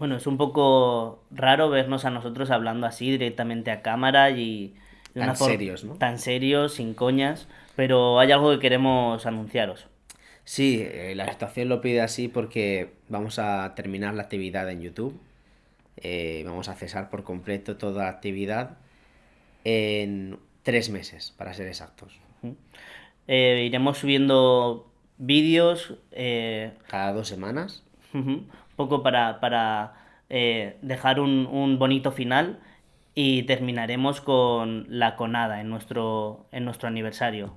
Bueno, es un poco raro vernos a nosotros hablando así directamente a cámara y de Tan serios, ¿no? Tan serios, sin coñas, pero hay algo que queremos anunciaros. Sí, eh, la situación lo pide así porque vamos a terminar la actividad en YouTube. Eh, vamos a cesar por completo toda la actividad en tres meses, para ser exactos. Eh, iremos subiendo vídeos, Cada dos semanas. un poco para, para eh, dejar un, un bonito final y terminaremos con la conada en nuestro, en nuestro aniversario.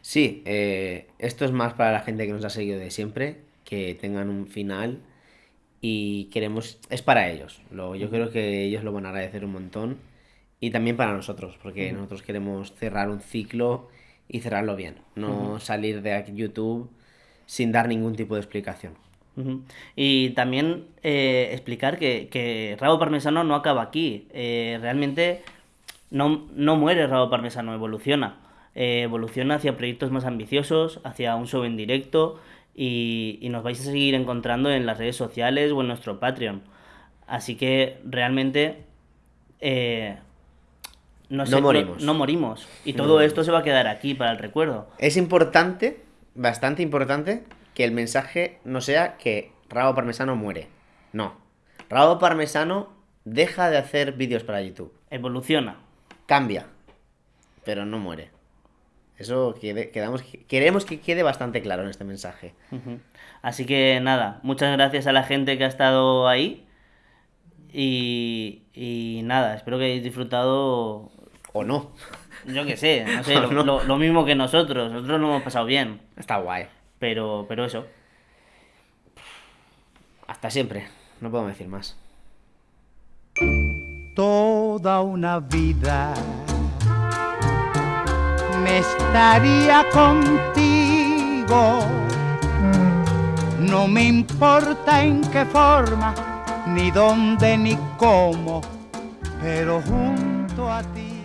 Sí, eh, esto es más para la gente que nos ha seguido de siempre, que tengan un final y queremos, es para ellos. Lo, yo creo que ellos lo van a agradecer un montón y también para nosotros, porque nosotros queremos cerrar un ciclo y cerrarlo bien, no salir de YouTube sin dar ningún tipo de explicación. Ujú. Y también eh, explicar que, que Rabo Parmesano no acaba aquí. Eh, realmente no, no muere Rabo Parmesano, evoluciona. Eh, evoluciona hacia proyectos más ambiciosos, hacia un show en directo y, y nos vais a seguir encontrando en las redes sociales o en nuestro Patreon. Así que realmente eh, no, No sé, morimos. no morimos. Y No todo morimos. esto se va a quedar aquí para el recuerdo. Es importante, bastante importante, que el mensaje no sea que Rabo Parmesano muere. No. Rabo Parmesano deja de hacer vídeos para YouTube. Evoluciona. Cambia, pero no muere. Eso quede- quedamos, queremos que quede bastante claro en este mensaje. Así que nada, muchas gracias a la gente que ha estado ahí. Y, y nada, espero que hayáis disfrutado, O no. yo qué sé, no sé, O lo, no. lo- lo mismo que nosotros. Nosotros lo hemos pasado bien, Está guay. Pero, pero eso. Hasta siempre. No puedo decir más. toda una vida me estaría contigo. No me importa en qué forma, ni dónde, ni cómo, pero junto a ti.